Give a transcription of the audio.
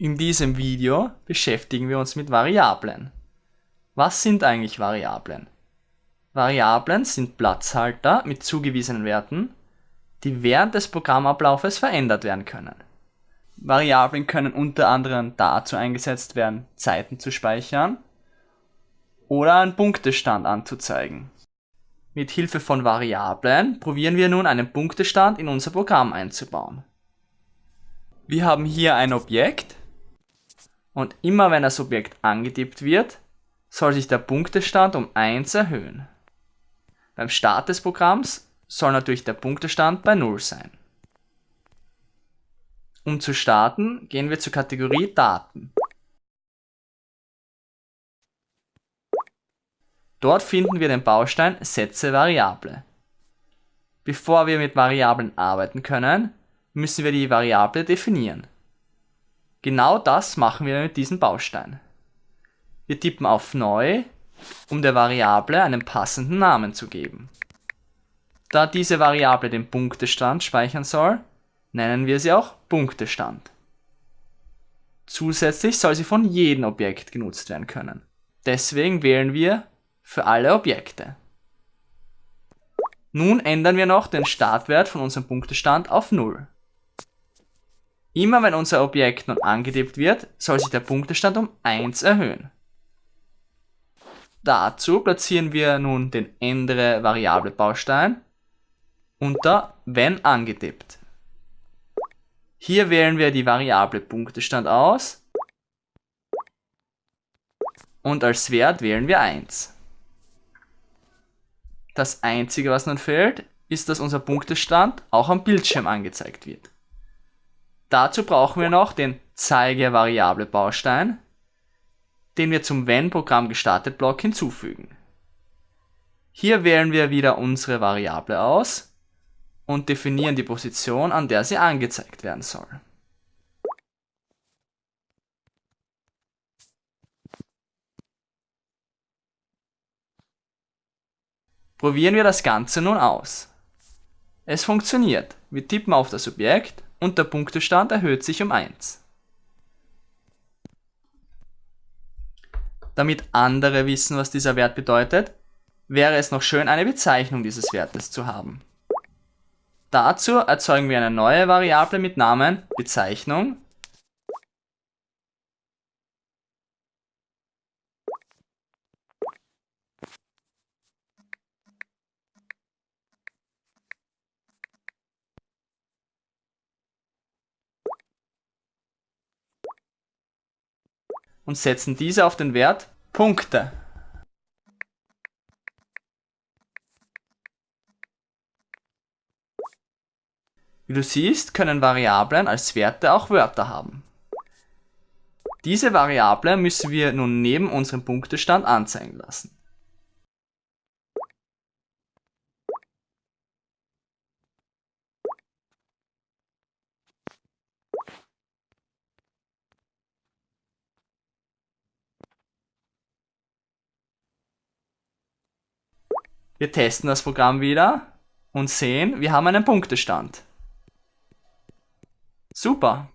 In diesem Video beschäftigen wir uns mit Variablen. Was sind eigentlich Variablen? Variablen sind Platzhalter mit zugewiesenen Werten, die während des Programmablaufes verändert werden können. Variablen können unter anderem dazu eingesetzt werden, Zeiten zu speichern oder einen Punktestand anzuzeigen. Mit Hilfe von Variablen probieren wir nun einen Punktestand in unser Programm einzubauen. Wir haben hier ein Objekt, und immer wenn das Objekt angetippt wird, soll sich der Punktestand um 1 erhöhen. Beim Start des Programms soll natürlich der Punktestand bei 0 sein. Um zu starten, gehen wir zur Kategorie Daten. Dort finden wir den Baustein Setze Variable. Bevor wir mit Variablen arbeiten können, müssen wir die Variable definieren. Genau das machen wir mit diesem Baustein. Wir tippen auf Neu, um der Variable einen passenden Namen zu geben. Da diese Variable den Punktestand speichern soll, nennen wir sie auch Punktestand. Zusätzlich soll sie von jedem Objekt genutzt werden können. Deswegen wählen wir für alle Objekte. Nun ändern wir noch den Startwert von unserem Punktestand auf 0. Immer wenn unser Objekt nun angetippt wird, soll sich der Punktestand um 1 erhöhen. Dazu platzieren wir nun den ändere Variable Baustein unter wenn angetippt. Hier wählen wir die Variable Punktestand aus und als Wert wählen wir 1. Das einzige was nun fehlt, ist, dass unser Punktestand auch am Bildschirm angezeigt wird. Dazu brauchen wir noch den Zeige Variable Baustein, den wir zum Wenn Programm gestartet Block hinzufügen. Hier wählen wir wieder unsere Variable aus und definieren die Position, an der sie angezeigt werden soll. Probieren wir das Ganze nun aus. Es funktioniert. Wir tippen auf das Objekt und der Punktestand erhöht sich um 1. Damit andere wissen, was dieser Wert bedeutet, wäre es noch schön, eine Bezeichnung dieses Wertes zu haben. Dazu erzeugen wir eine neue Variable mit Namen Bezeichnung und setzen diese auf den Wert Punkte. Wie du siehst, können Variablen als Werte auch Wörter haben. Diese Variable müssen wir nun neben unserem Punktestand anzeigen lassen. Wir testen das Programm wieder und sehen, wir haben einen Punktestand. Super!